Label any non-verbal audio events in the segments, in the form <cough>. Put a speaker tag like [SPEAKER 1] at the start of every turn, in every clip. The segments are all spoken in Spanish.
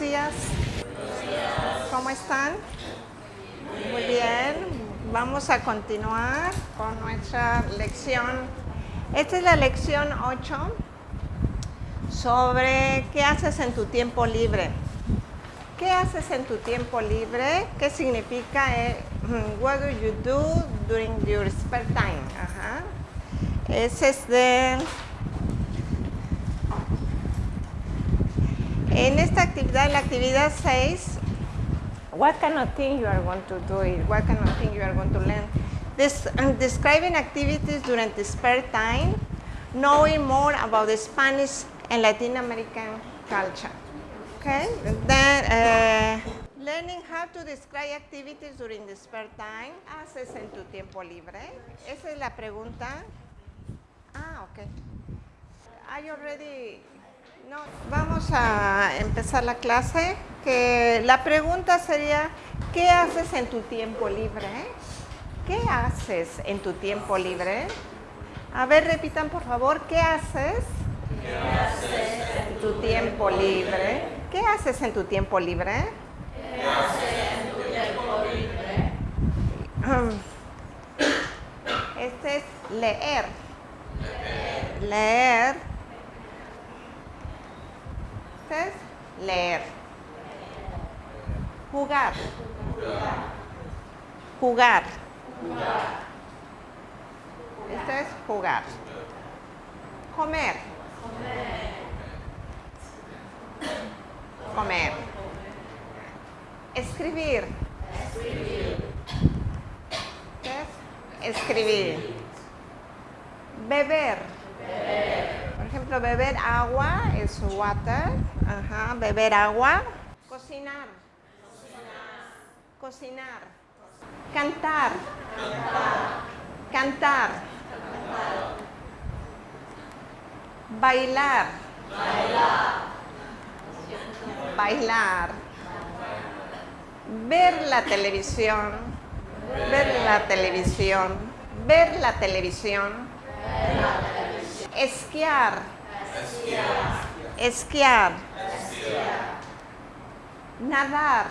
[SPEAKER 1] Días. ¿Cómo están? Muy bien. Vamos a continuar con nuestra lección. Esta es la lección 8 sobre qué haces en tu tiempo libre. ¿Qué haces en tu tiempo libre? ¿Qué significa? eh, <clears throat> what do you do during your spare time? Ajá. Ese es de... En esta actividad, la actividad 6, what kind of thing you are going to do it? What kind of thing you are going to learn? This, um, describing activities during the spare time, knowing more about the Spanish and Latin American culture. Okay? Then, uh, learning how to describe activities during the spare time. ¿Haces en tu tiempo libre? Esa es la pregunta. Ah, ok. I already no, vamos a empezar la clase. Que la pregunta sería, ¿qué haces en tu tiempo libre? ¿Qué haces en tu tiempo libre? A ver, repitan por favor, ¿qué haces? ¿Qué haces en tu tiempo libre? ¿Qué haces en tu tiempo libre? ¿Qué haces en tu tiempo libre? Este es leer. Leer. Este es leer. Jugar. Jugar. Este es jugar. Comer. Comer. Escribir. Es escribir. Beber. Ejemplo, beber agua es water. Ajá, beber agua. Cocinar. Cocinar. Cantar. Cantar. Bailar. Bailar. Ver la televisión. Ver la televisión. Ver la televisión. Esquiar. Esquiar. Nadar.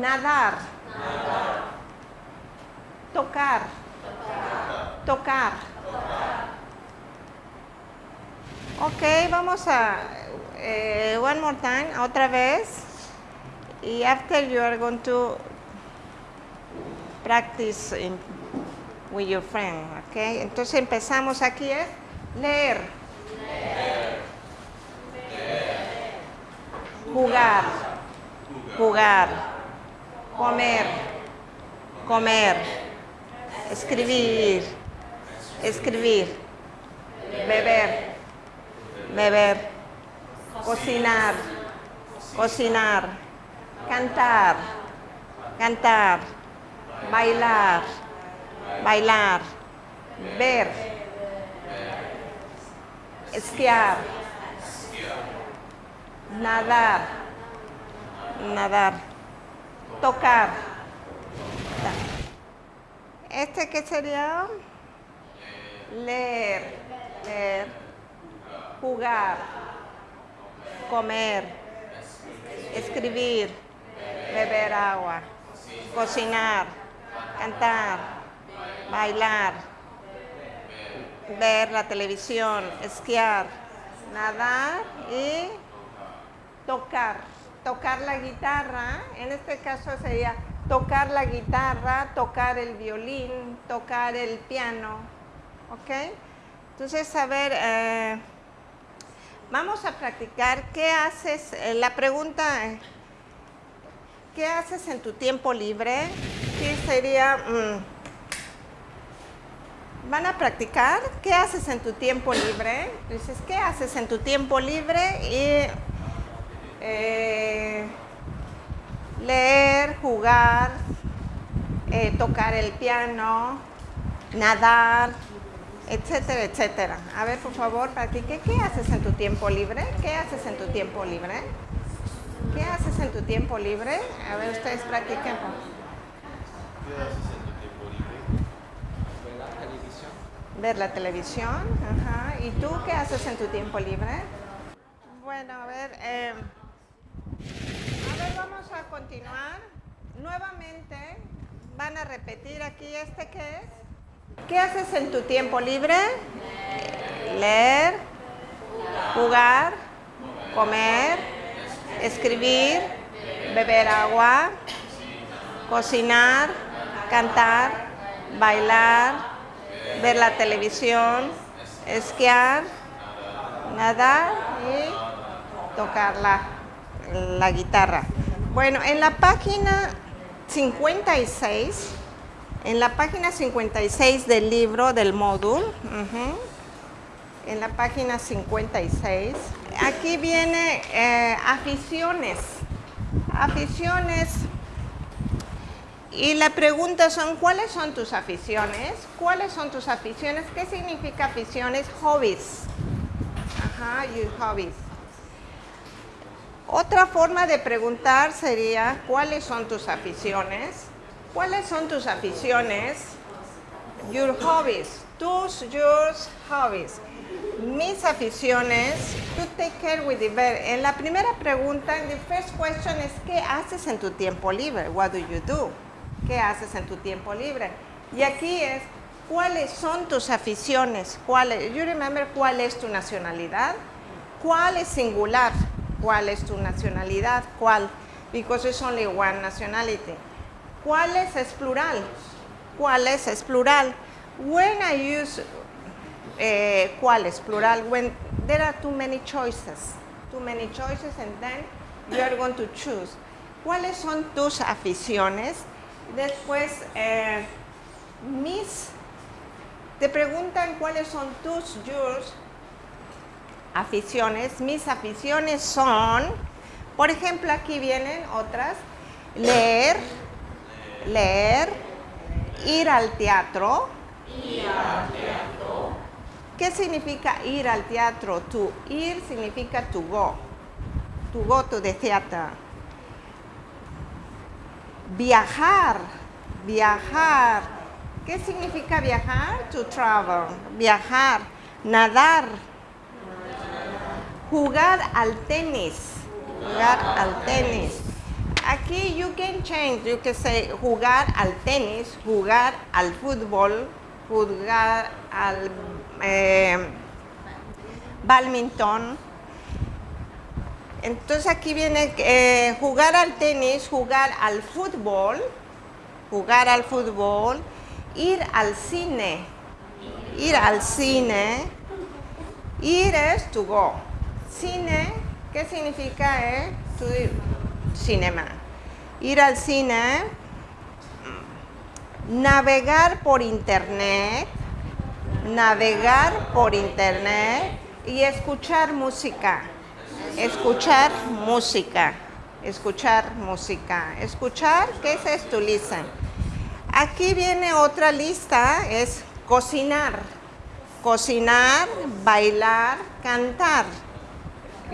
[SPEAKER 1] Nadar. Tocar. Tocar. Ok, vamos a eh, one more time, otra vez. Y after you are going to practice in- with your friend, ok. Entonces empezamos aquí es leer. Jugar. Jugar. Comer. Comer. Escribir. Escribir. Beber. Beber. Cocinar. Cocinar. Cantar. Cantar. Bailar. Bailar. Ver. Esquiar. Nadar. Nadar. Tocar. ¿Este qué sería? Leer. Leer. Jugar. Comer. Escribir. Beber agua. Cocinar. Cantar. Bailar. Ver la televisión. Esquiar. Nadar y tocar. Tocar la guitarra. En este caso sería tocar la guitarra, tocar el violín, tocar el piano. ¿Ok? Entonces, a ver, eh, vamos a practicar. ¿Qué haces? Eh, la pregunta, ¿qué haces en tu tiempo libre? ¿Qué sería? mm, ¿Van a practicar? ¿Qué haces en tu tiempo libre? Dices, ¿qué haces en tu tiempo libre? Y eh, leer, jugar, eh, tocar el piano, nadar, etcétera, etcétera. A ver, por favor, practique. ¿Qué haces en tu tiempo libre? ¿Qué haces en tu tiempo libre? ¿Qué haces en tu tiempo libre? A ver, ustedes practiquen.
[SPEAKER 2] ¿Qué haces en tu tiempo libre?
[SPEAKER 3] Ver la televisión.
[SPEAKER 1] Ver la televisión. Ajá. ¿Y tú qué haces en tu tiempo libre? Bueno, a ver, eh, A ver, vamos a continuar. Nuevamente van a repetir aquí este que es. ¿Qué haces en tu tiempo libre? Leer, jugar, comer, escribir, beber agua, cocinar, cantar, bailar, ver la televisión, esquiar, nadar y tocar la, la guitarra. Bueno, en la página 56, en la página 56 del libro del módulo, en la página 56, aquí viene eh, aficiones, aficiones, y la pregunta son, ¿cuáles son tus aficiones? ¿Cuáles son tus aficiones? ¿Qué significa aficiones? Hobbies. Ajá, your hobbies. Otra forma de preguntar sería, ¿cuáles son tus aficiones? ¿Cuáles son tus aficiones? Your hobbies. Tus, yours, hobbies. Mis aficiones, to take care with the. En la primera pregunta, the first question es, ¿qué haces en tu tiempo libre? What do you do? ¿Qué haces en tu tiempo libre? Y aquí es, ¿cuáles son tus aficiones? ¿Cuál es, you remember cuál es tu nacionalidad? ¿Cuál es singular? ¿Cuál es tu nacionalidad? ¿Cuál? Because it's only one nationality. ¿Cuáles es plural? ¿Cuáles es plural? When I use eh, ¿cuáles? Plural. When there are too many choices. Too many choices and then you are going to choose. ¿Cuáles son tus aficiones? Después, eh, mis, te preguntan cuáles son tus, yours, aficiones. Mis aficiones son, por ejemplo, aquí vienen otras, leer, leer, ir al teatro. ¿Qué significa ir al teatro? To ir significa to go. To go to the theater. Viajar, viajar. ¿Qué significa viajar? To travel. Viajar. Nadar. Jugar al tenis. Jugar al tenis. Aquí you can change. You can say jugar al tenis, jugar al fútbol, jugar al eh. Entonces aquí viene eh, jugar al tenis, jugar al fútbol, jugar al fútbol, ir al cine, ir al cine, ir es to go. Cine, ¿qué significa? Eh? Cinema. Ir al cine, navegar por internet, navegar por internet y escuchar música. Escuchar música. Escuchar música. Escuchar, ¿qué es esto, Lisa? Aquí viene otra lista, es cocinar. Cocinar, bailar, cantar.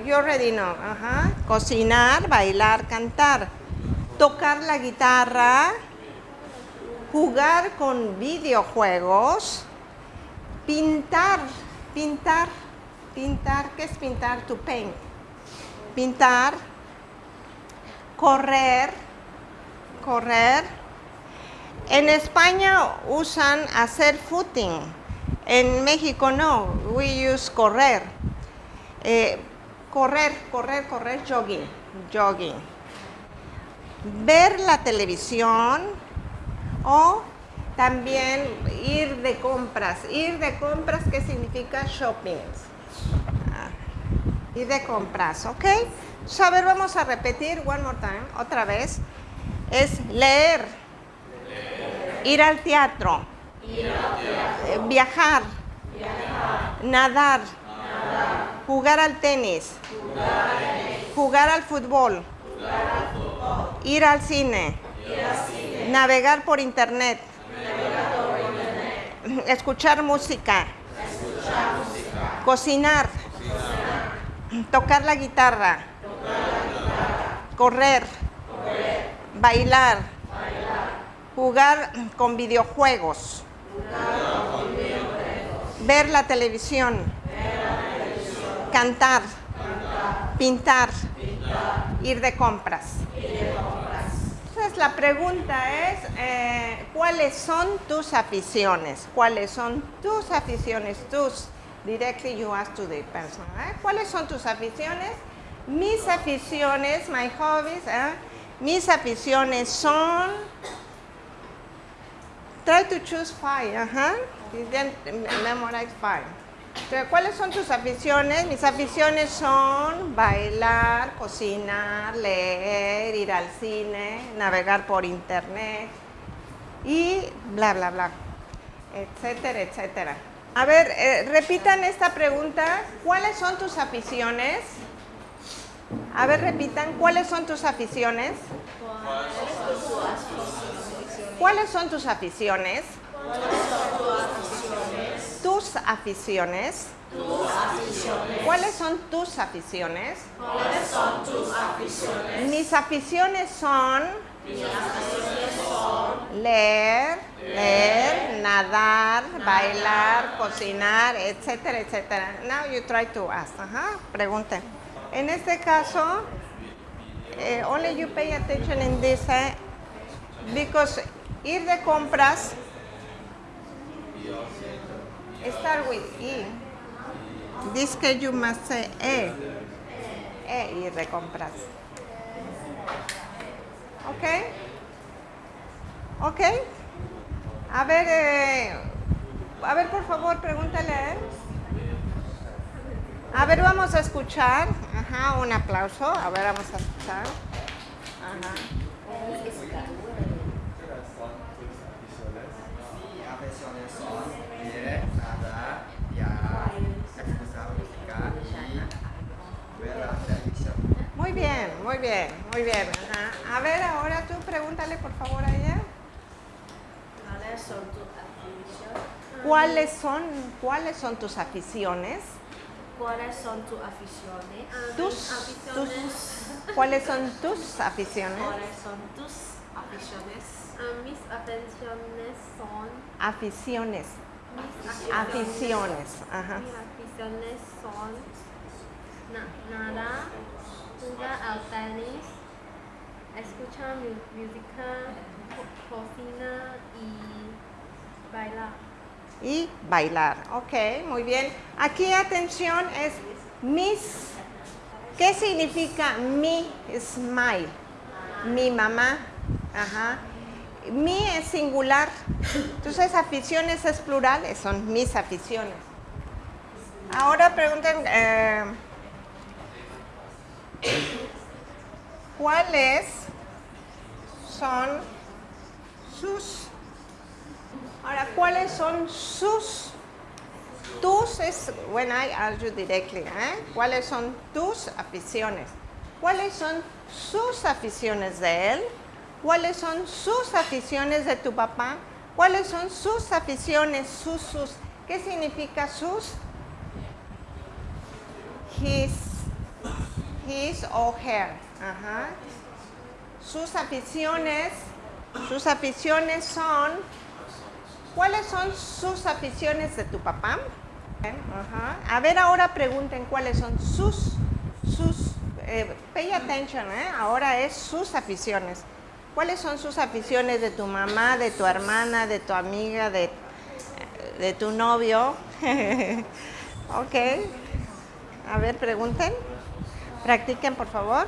[SPEAKER 1] You already know. Ajá. Cocinar, bailar, cantar. Tocar la guitarra, jugar con videojuegos, pintar, pintar, pintar, ¿qué es pintar? To paint. Pintar, correr, correr. En España usan hacer footing, en México no, we use correr. Eh, correr, correr, correr, jogging, jogging. Ver la televisión, o también ir de compras. Ir de compras, ¿qué significa shopping? Ir de compras, ¿ok? So, a ver, vamos a repetir one more time, otra vez. Es leer, ir al teatro, eh, viajar, nadar, jugar al tenis, jugar al fútbol, ir al cine, navegar por internet, escuchar música, cocinar, tocar la guitarra, correr, bailar, jugar con videojuegos, ver la televisión, cantar, pintar, Ir de compras. Entonces la pregunta es, eh, ¿cuáles son tus aficiones? ¿Cuáles son tus aficiones? Tus, directly you ask to the person. ¿eh? ¿Cuáles son tus aficiones? Mis aficiones, my hobbies, ¿eh? mis aficiones son, try to choose five, ajá, y then memorize five. ¿Cuáles son tus aficiones? Mis aficiones son bailar, cocinar, leer, ir al cine, navegar por internet y bla, bla, bla, etcétera, etcétera. A ver, eh, repitan esta pregunta. ¿Cuáles son tus aficiones? A ver, repitan. ¿Cuáles son tus aficiones? ¿Cuáles son tus aficiones? Tus aficiones. ¿Cuáles son tus aficiones? Mis aficiones son leer, leer, nadar, bailar, cocinar, etcétera, etcétera. Now you try to ask. Ajá, pregunten. En este caso, eh, only you pay attention in this, eh, because ir de compras start with E. This case you must say E. E, ir de compras. ¿Ok? ¿Ok? A ver, eh, a ver, por favor, pregúntale a. A ver, vamos a escuchar. Ajá, un aplauso. A ver, vamos a escuchar. Ajá.
[SPEAKER 3] Mi aficiones son leer, nadar, viajar, escuchar música y ver la televisión.
[SPEAKER 1] Muy bien, muy bien, muy bien. Ajá. A ver, ahora tú pregúntale, por favor, a ella.
[SPEAKER 4] ¿Cuáles son tus aficiones?
[SPEAKER 1] ¿Cuáles son, ¿Cuáles son tus aficiones?
[SPEAKER 4] ¿Cuáles son tus aficiones?
[SPEAKER 1] Tus, tus, ¿Cuáles son tus aficiones?
[SPEAKER 4] ¿Cuáles son tus aficiones?
[SPEAKER 5] Ah, mis aficiones son
[SPEAKER 1] Aficiones.
[SPEAKER 5] mis
[SPEAKER 1] Aficiones. Ajá.
[SPEAKER 5] Mis aficiones son na- nadar, jugar al tenis, escuchar mu- música, co- cocina y bailar.
[SPEAKER 1] Y bailar. Ok, muy bien. Aquí atención es mis. ¿Qué significa mi? My. Mi mamá. Ajá. Mi es singular. Entonces aficiones es plural, son mis aficiones. Ahora pregunten, eh, ¿cuáles son sus Ahora, ¿cuáles son sus? Tus es, when I ask you directly, ¿eh? ¿Cuáles son tus aficiones? ¿Cuáles son sus aficiones de él? ¿Cuáles son sus aficiones de tu papá? ¿Cuáles son sus aficiones, sus, sus? ¿Qué significa sus? His, his or her. Ajá. Sus aficiones, sus aficiones son ¿Cuáles son sus aficiones de tu papá? Ajá. A ver, ahora pregunten cuáles son sus, sus, eh, pay attention, ¿eh? ahora es sus aficiones. ¿Cuáles son sus aficiones de tu mamá, de tu hermana, de tu amiga, de, de tu novio? <laughs> ok. A ver, pregunten. Practiquen, por favor.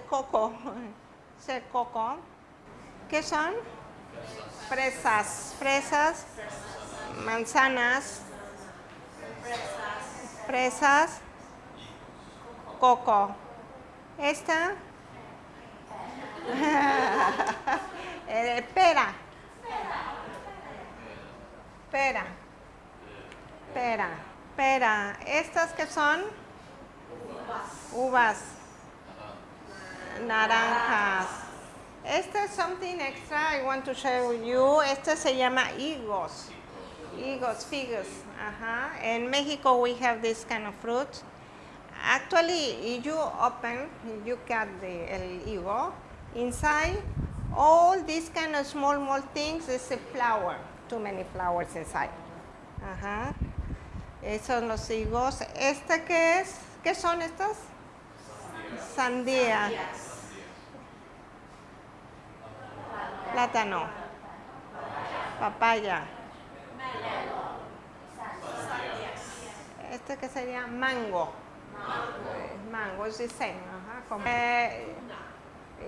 [SPEAKER 1] Coco, <laughs> ese coco. ¿Qué son? Fresas, fresas, manzanas, fresas, coco. Esta, <laughs> eh, pera, pera, pera, pera. ¿Estas qué son? Uvas, naranjas. Este es something extra I want to share with you. Este se llama higos. Higos, figos. Ajá. In Mexico we have this kind of fruit. Actually, you open, you cut the el higo, inside all these kind of small, small things is a flower. Too many flowers inside. Ajá. Esos son los higos. ¿Este qué es? ¿Qué son estas? Sandía. Plátano. Papaya. Este que sería mango. Mango is the same.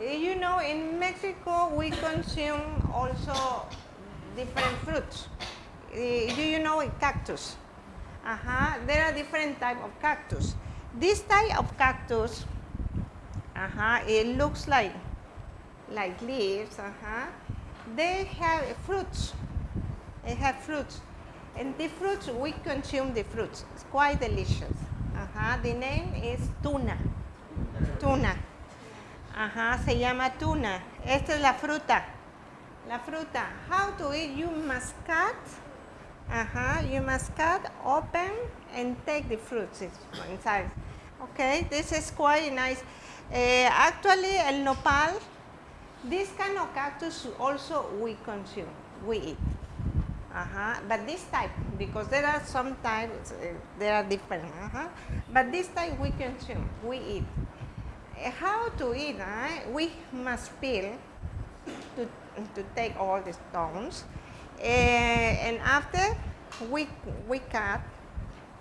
[SPEAKER 1] you know, in Mexico we consume also different fruits. Do you know cactus? Ajá, there are different type of cactus. This type of cactus, ajá, it looks like like leaves, ajá. They have fruits. They have fruits. And the fruits, we consume the fruits. It's quite delicious. Ajá. The name is tuna. Tuna. Ajá, se llama tuna. Esta es la fruta. La fruta. How to eat? You must cut. Ajá, you must cut, open, and take the fruits inside. Okay, this is quite nice. Eh, actually, el nopal, this kind of cactus also we consume, we eat. Uh-huh. But this type, because there are some types, uh, they are different. Uh-huh. But this type we consume, we eat. Uh, How to eat? Uh, we must peel to, to take all the stones. Uh, and after we, we cut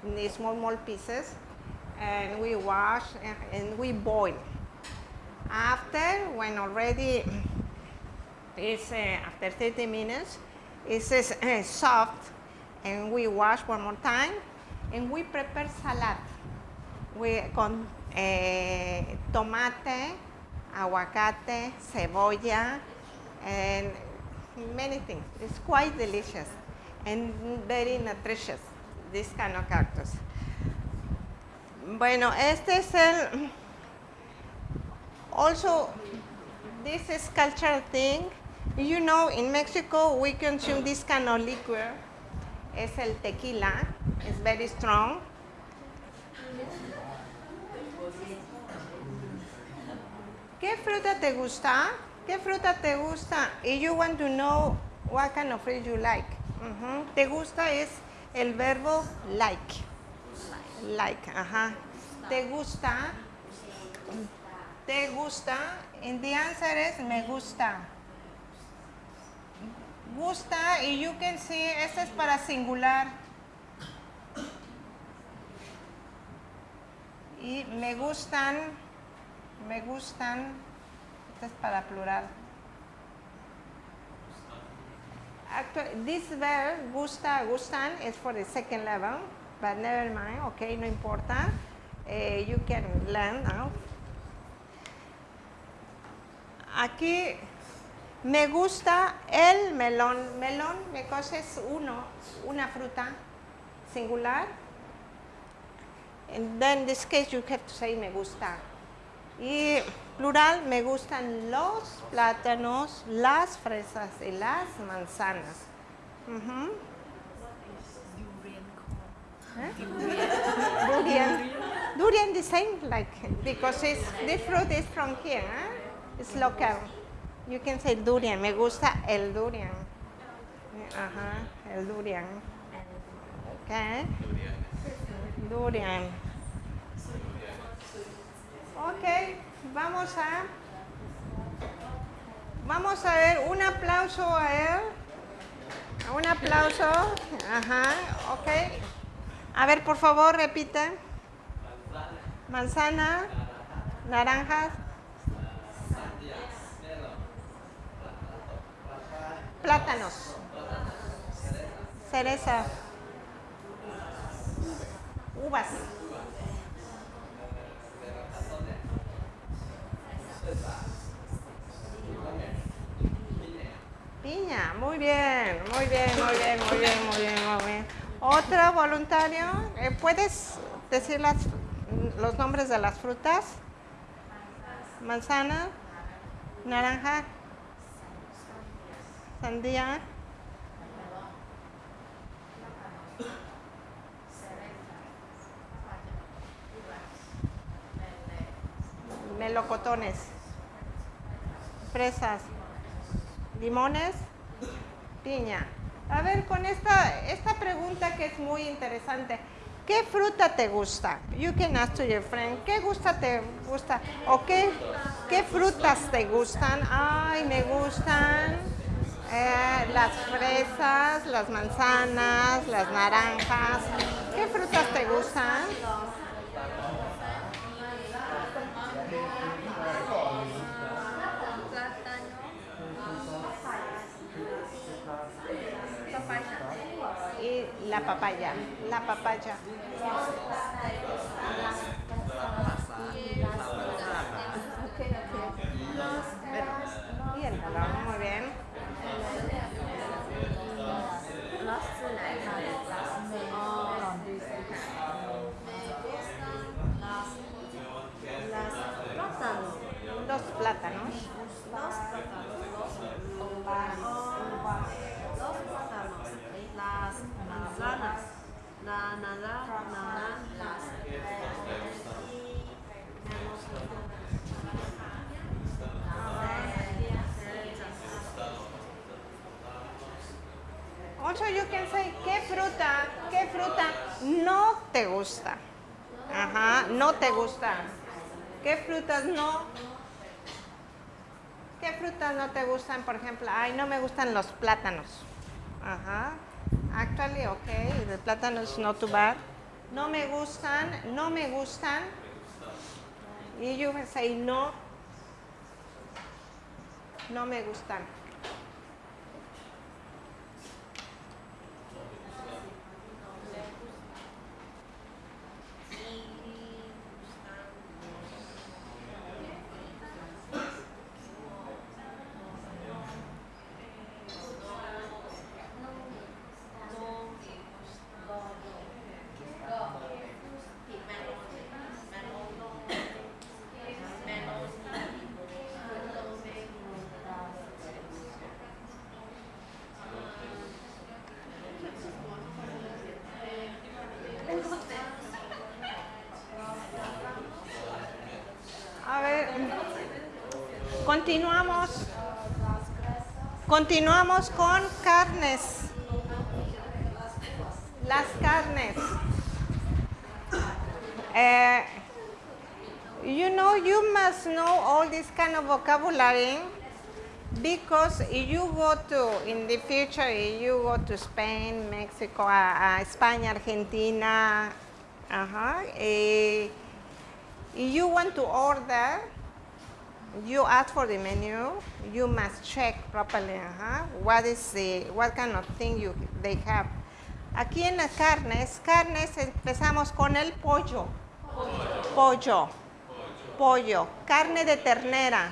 [SPEAKER 1] in small, small pieces and we wash and, and we boil. After, when already it's uh, after 30 minutes, it's uh, soft and we wash one more time and we prepare salad we, con eh, tomate, aguacate, cebolla, and many things. It's quite delicious and very nutritious, this kind of cactus. Bueno, este es el, also, this is cultural thing. You know, in Mexico, we consume this kind of liquor. Es el tequila. It's very strong. ¿Qué fruta te gusta? ¿Qué fruta te gusta? If you want to know what kind of fruit you like. Te gusta es el verbo like. Like, ajá. Te gusta. Te gusta. And the answer is me gusta. Gusta y you can see, este es para singular. Y me gustan, me gustan, este es para plural. Actually, this verb, gusta, gustan, is for the second level, but never mind, okay, no importa. Eh, you can learn now. Aquí me gusta el melón. Melón, because es uno, una fruta singular. And then in this case you have to say me gusta. Y plural, me gustan los plátanos, las fresas y las manzanas. Ujú. ¿Eh? Durian. Durian the same, like, because it's, this fruit is from here, huh? It's local. You can say durian, me gusta el durian. Ajá, el durian. Okay. Durian. Ok, vamos a vamos a ver un aplauso a él. Un aplauso. Ajá, ok. A ver, por favor, repite. Manzana, naranjas, Plátanos. Cereza. Uvas. Piña, muy bien, muy bien, muy bien, muy bien, muy bien, muy bien. Otro voluntario, eh, ¿puedes decir las, los nombres de las frutas? Manzana, naranja, sandía, melocotones, fresas, limones, piña. A ver, con esta, esta pregunta que es muy interesante. ¿Qué fruta te gusta? You can ask to your friend. ¿Qué gusta te gusta? ¿O qué, qué frutas te gustan? Ay, me gustan eh, las fresas, las manzanas, las naranjas. ¿Qué frutas te gustan? Y la papaya, la papaya. Te gusta? Ajá, no te gusta. ¿Qué frutas no? ¿Qué frutas no te gustan? Por ejemplo, ay, no me gustan los plátanos. Ajá. Actually, okay, the plátano is not too bad. No me gustan, no me gustan. Y can say no. No me gustan. A ver, continuamos. Continuamos con carnes. Las carnes. Eh, you know, you must know all this kind of vocabulary because you go to, in the future, you go to Spain, Mexico, a España, Argentina, ajá, eh, if you want to order, you ask for the menu, you must check properly uh what is the, what kind of thing you, they have. Aquí en las carnes, carnes empezamos con el pollo. Pollo. Pollo. Carne de ternera.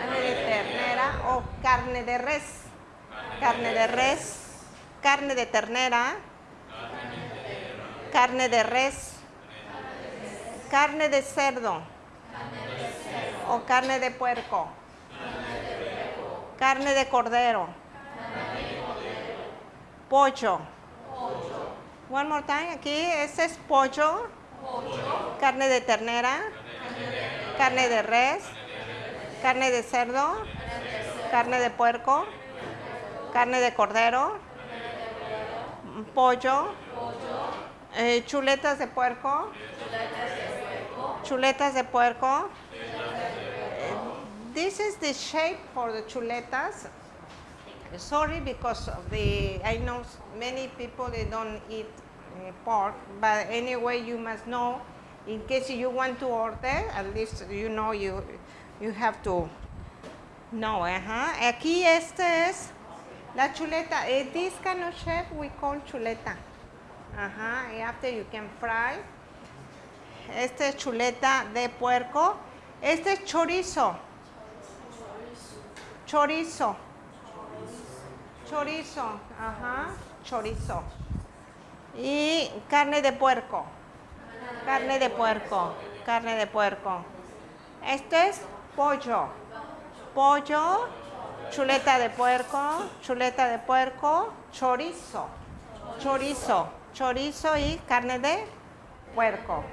[SPEAKER 1] Carne de ternera o carne de res. Carne de res. Carne de ternera. Carne de res. Carne de cerdo. Carne de puerco. Carne de cordero. Pollo. One more time, aquí, este es pollo. Carne de ternera. Carne de res. Carne de cerdo. Carne de puerco. Carne de cordero. Pollo. eh, chuletas de puerco. Chuletas de puerco. This is the shape for the chuletas. Sorry because of the, I know many people they don't eat uh, pork, but anyway you must know in case you want to order, at least you know you, you have to know. Ajá. Aquí este es La chuleta, eh, this kind of shape we call chuleta. Ajá, y after you can fry. Este es chuleta de puerco. Este es chorizo. Chorizo. Chorizo, ajá, chorizo. Y carne de puerco. Carne de puerco, carne de puerco. Este es pollo. Pollo, chuleta de puerco, chuleta de puerco, chorizo. Chorizo, chorizo y carne de puerco.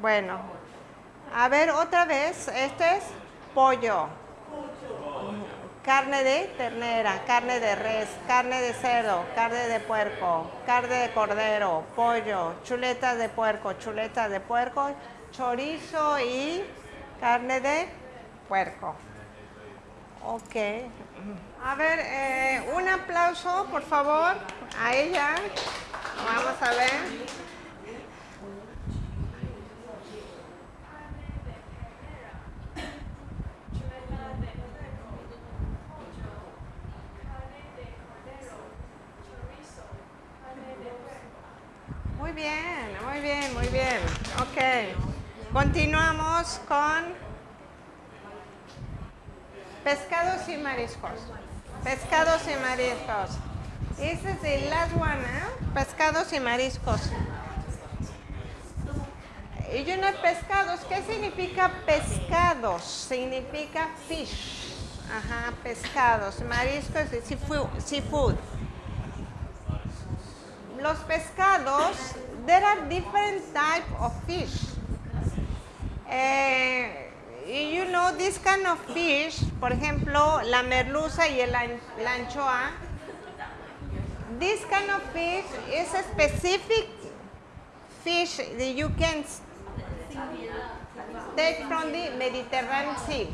[SPEAKER 1] Bueno, a ver otra vez, este es pollo, carne de ternera, carne de res, carne de cerdo, carne de puerco, carne de cordero, pollo, chuletas de puerco, chuletas de puerco, chorizo y carne de puerco. Ok. A ver, eh, un aplauso, por favor, a ella. Vamos a ver. Bien, muy bien, muy bien. Ok. Continuamos con pescados y mariscos. Pescados y mariscos. This is the last one, ¿eh? Pescados y mariscos. Y yo no pescados, ¿qué significa pescados? Significa fish. Ajá, pescados. Mariscos y seafood. Los pescados, there are different type of fish. Eh, you know this kind of fish, por ejemplo, la merluza y el la anchoa. This kind of fish is a specific fish that you can take from the Mediterranean Sea.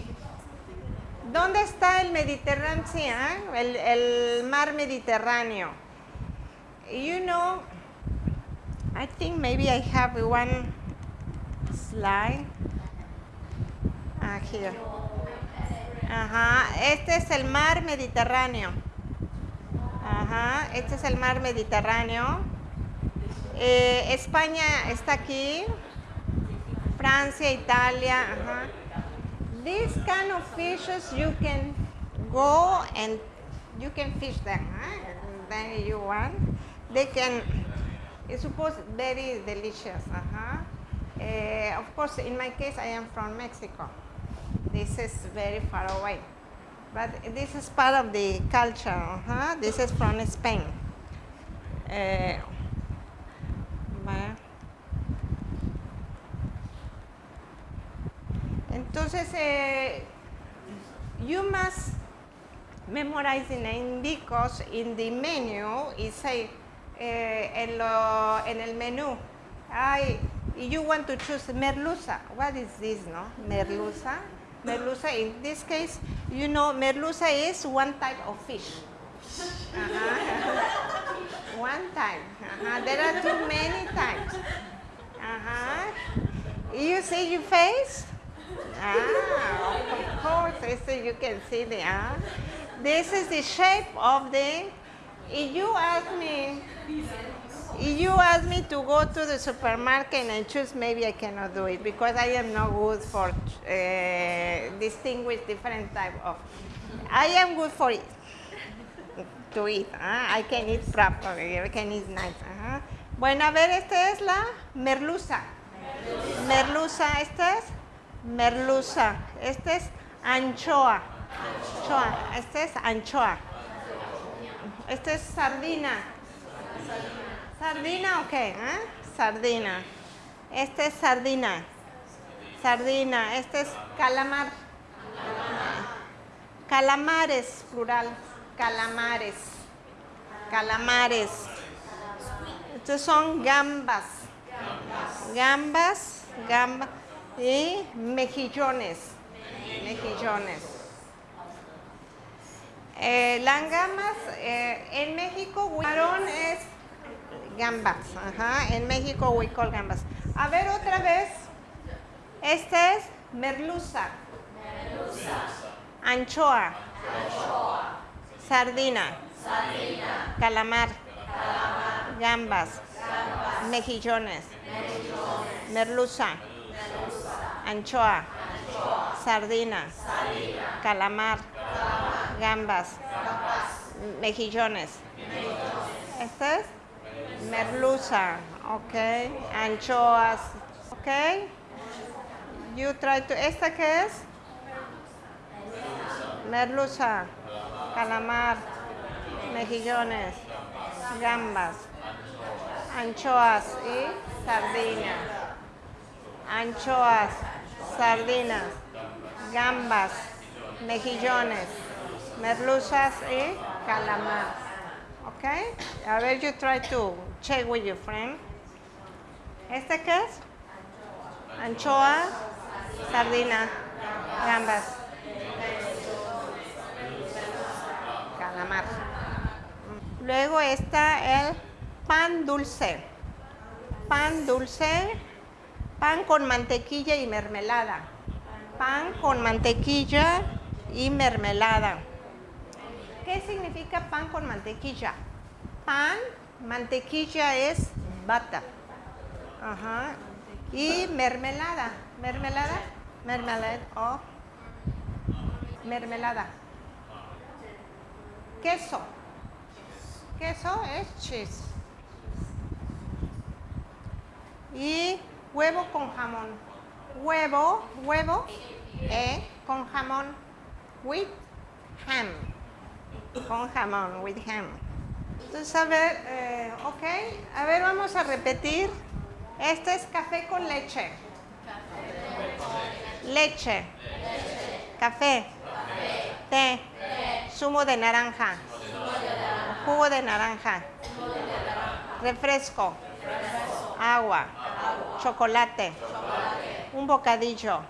[SPEAKER 1] ¿Dónde está el Mediterranean Sea? eh? El, el mar Mediterráneo. You know, I think maybe I have one slide. Ah, here. Ajá, este es el mar Mediterráneo. Ajá, este es el mar Mediterráneo. Eh, España está aquí. Francia, Italia. Ajá. These kind of fishes you can go and you can fish them. Huh? Then you want. They can. It's supposed very delicious. Uh-huh. Eh, of course, in my case, I am from Mexico. This is very far away. But this is part of the culture. Uh-huh. This is from Spain. Vaya. Entonces, eh, you must memorize the name because in the menu it say eh, en, lo, en el menú, ay, you want to choose merluza. What is this, no? Merluza. Merluza, in this case, you know, merluza is one type of fish. Uh-huh. one type. Uh-huh. There are too many types. Uh-huh. You see your face? Ah, of course, this see you can see the ah. This is the shape of the. If you ask me, if you ask me to go to the supermarket and choose, maybe I cannot do it because I am not good for uh, distinguish different type of. I am good for it to eat. ah, I can eat properly. I can eat nice. ajá. Bueno, a ver, esta es la merluza. Merluza, esta es merluza. Este es anchoa. Anchoa. Este es anchoa. Este es sardina. Sardina, ok. ¿eh? Sardina. Este es sardina. Sardina. Este es calamar. Calamares, plural. Calamares. Calamares. Estos son gambas. Gambas, gambas y mejillones. Mejillones. Eh, las gambas, eh, en México, camarón es gambas. Ajá, en México we call gambas. A ver otra vez. Esta es merluza. Anchoa. Sardina. Calamar. Gambas. Mejillones. Merluza. Anchoa. Sardina. Calamar. Gambas. Mejillones. Este es merluza, ok. Anchoas, ok. You try to. ¿Esta qué es? Merluza, calamar, mejillones, gambas, anchoas y sardinas. Anchoas, sardinas, gambas, mejillones, merluzas y calamar. Okay? A ver, you try to check with your friend. ¿Este qué es? Anchoa, sardina, gambas. Calamar. Luego está el pan dulce. Pan dulce, pan con mantequilla y mermelada. Pan con mantequilla y mermelada. ¿Qué significa pan con mantequilla? Pan, mantequilla es bata. Ajá. Y mermelada. ¿Mermelada? Mermelada o mermelada. Queso. Queso es cheese. Y huevo con jamón. Huevo, huevo, eh, con jamón. With ham con jamón, with ham. Entonces, a ver, eh, ok, a ver, vamos a repetir. Este es café con leche. Leche. Café. Té. Zumo de naranja. Jugo de naranja. Refresco. Agua. Chocolate. Un bocadillo.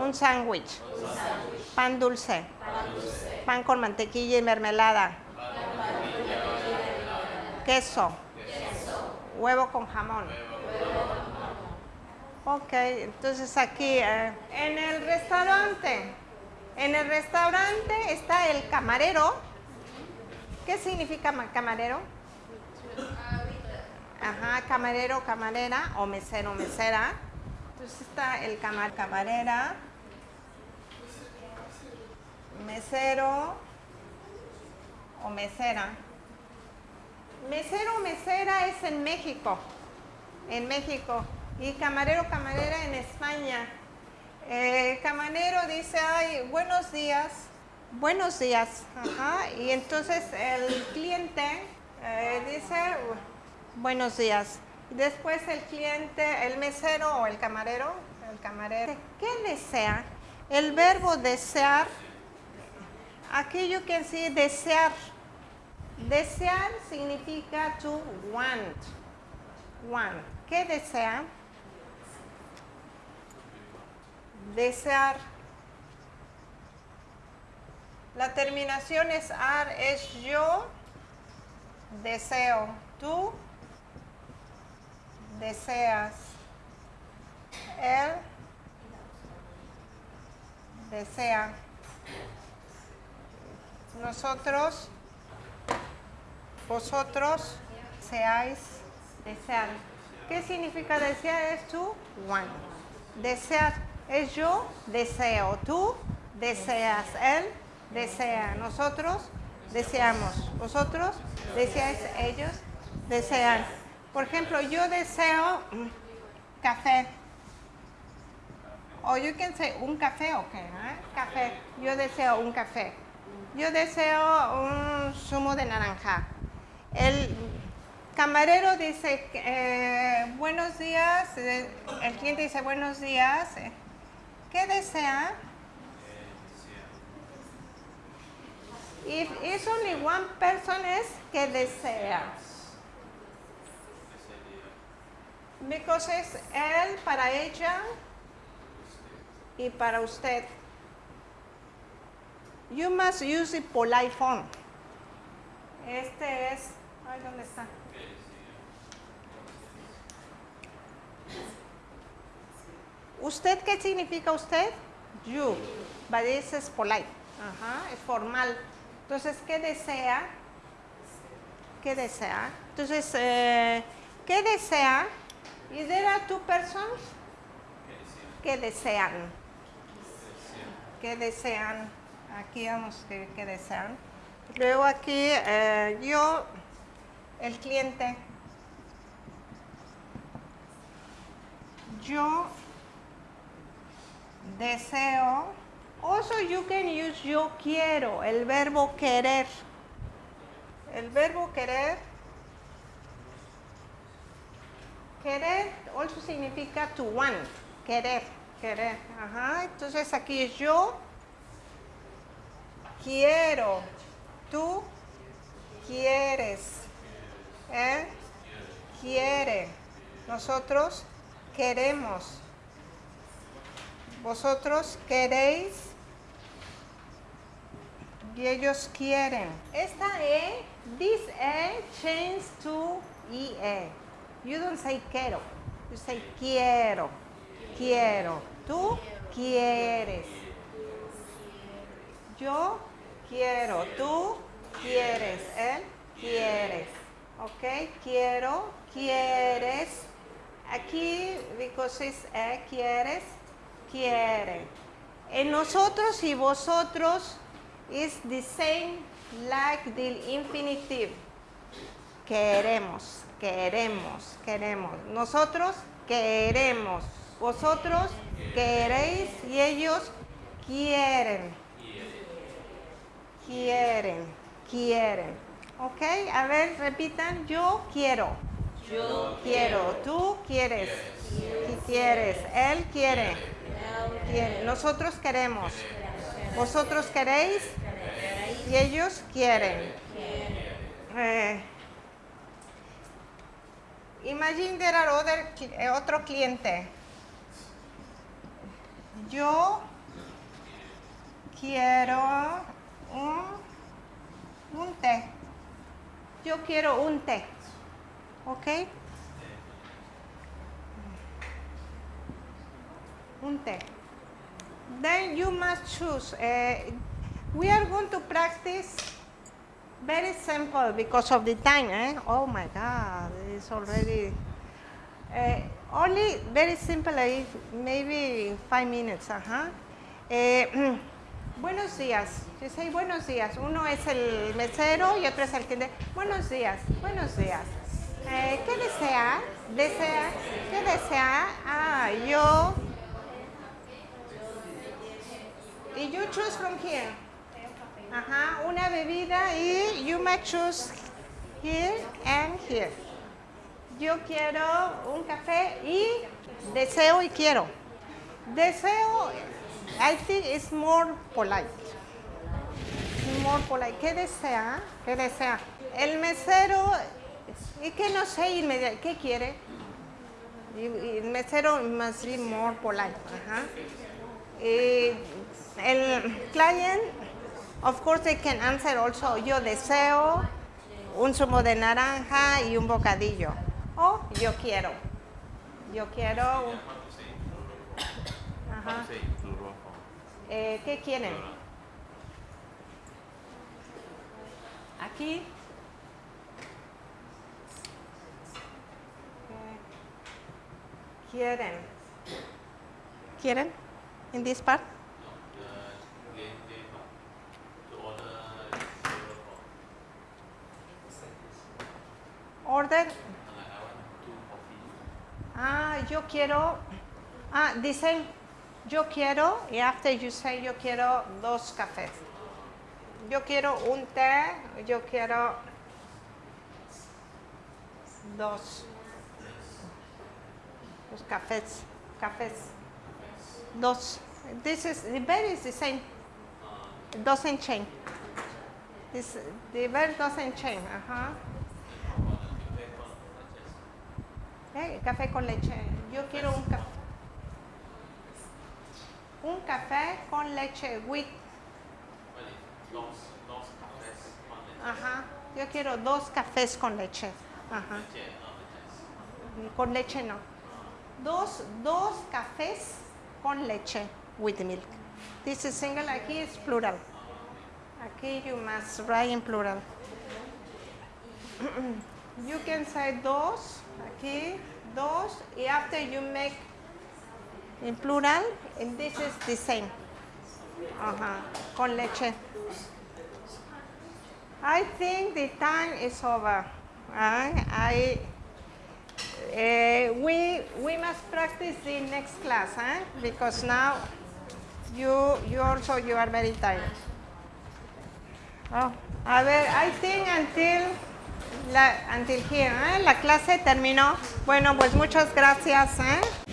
[SPEAKER 1] Un sándwich. Pan dulce pan con mantequilla y mermelada. Queso. Huevo con jamón. Ok, entonces aquí eh, en el restaurante, en el restaurante está el camarero. ¿Qué significa camarero? Ajá, camarero, camarera o mesero, mesera. Entonces está el camar, camarera mesero o mesera. Mesero mesera es en México, en México. Y camarero, camarera en España. Eh, camarero dice, ay, buenos días, buenos días. Y entonces el cliente eh, dice, buenos días. Después el cliente, el mesero o el camarero, el camarero, ¿qué desea? El verbo desear Aquello que sí desear. Desear significa to want. Want. ¿Qué desea? Desear. La terminación es ar, es yo deseo. Tú deseas. Él desea nosotros, vosotros, seáis, desear. ¿Qué significa desear? Es tú, one. Desear es yo, deseo. Tú, deseas. Él, desea. Nosotros, deseamos. Vosotros, deseáis. Ellos, desean. Por ejemplo, yo deseo café. O you can say un café, ok, café. Yo deseo un café. Yo deseo un zumo de naranja. El camarero dice, eh, buenos días, eh, el cliente dice, buenos días, ¿qué desea? If it's only one person es que desea. Because es él para ella y para usted. You must use the polite form. Este es, ay, ¿dónde está? ¿Usted qué significa usted? You. But this is polite. Ajá, es formal. Entonces, ¿qué desea? ¿Qué desea? Entonces, eh, ¿qué desea? Is there are two persons? ¿Qué desean? ¿Qué desean? Aquí vamos escribir qué desean. Luego aquí eh, yo, el cliente. Yo deseo. Also you can use yo quiero, el verbo querer. El verbo querer. Querer also significa to want, querer, querer. Ajá. Entonces aquí es yo quiero, tú quieres, él quiere, nosotros queremos, vosotros queréis y ellos quieren. Esta E, this E change to IE. You don't say quiero, you say quiero, quiero, tú quieres. Yo quiero, tú quieres, él quieres. Ok, quiero, quieres. Aquí, because it's eh, quieres, quiere. En nosotros y vosotros is the same like the infinitive. Queremos, queremos, queremos. Nosotros queremos. Vosotros queréis y ellos quieren quieren, quieren. ¿Ok? A ver, repitan. Yo quiero.
[SPEAKER 4] Yo
[SPEAKER 1] Quiero. Tú quieres. Qui- Quieres. Él quiere. Quiere. Nosotros queremos. Vosotros queréis. Y ellos quieren. Eh, imagine there are other, eh, otro cliente. Yo quiero un, un té. Yo quiero un té. ¿Ok? Un té. Then you must choose. eh, we are going to practice very simple because of the time. Eh? Oh my God, it's already. eh, only very simple, maybe five minutes. Ajá. Eh, <clears throat> buenos días. You say buenos días. Uno es el mesero y otro es el cliente. Buenos días. Buenos días. Eh, ¿Qué desea? ¿Desea? ¿Qué desea? Ah, yo. Y you choose from here. Ajá, una bebida y you may choose here and here. Yo quiero un café y deseo y quiero. Deseo, I think it's more polite. More polite. ¿Qué desea? ¿Qué desea? El mesero, y que no sé inmediatamente, ¿qué quiere? El mesero must be more polite. Ajá. El client, of course, they can answer also, yo deseo un zumo de naranja y un bocadillo. O yo quiero. Yo quiero. Ajá. Eh, ¿Qué quieren? Aquí. ¿Qué Quieren. ¿Quieren? In this part?
[SPEAKER 2] Order in plural form.
[SPEAKER 1] Order.
[SPEAKER 2] And like I want two coffee.
[SPEAKER 1] Ah, yo quiero. Ah, dicen yo quiero y after you say yo quiero dos cafés. Yo quiero un té, yo quiero dos. Dos cafés, cafés. Dos. This is the verb is the same. Doesn't change. This the verb doesn't change. Ajá. Eh, café con leche. Yo quiero un café. Un café con leche with. Ajá. Yo quiero dos cafés con leche. Ajá. Con leche no. Dos, dos cafés con leche with milk. This is single, aquí es plural. Aquí you must write in plural. <clears throat> you can say dos, aquí, dos, y after you make in plural, and this is the same. Ajá, con leche. I think the time is over. Uh, I, uh, we, we must practice the next class, huh? because now you, you also you are very tired. Oh, a ver, I think until, la, until here, ¿eh? la clase terminó. Bueno, pues muchas gracias. ¿eh?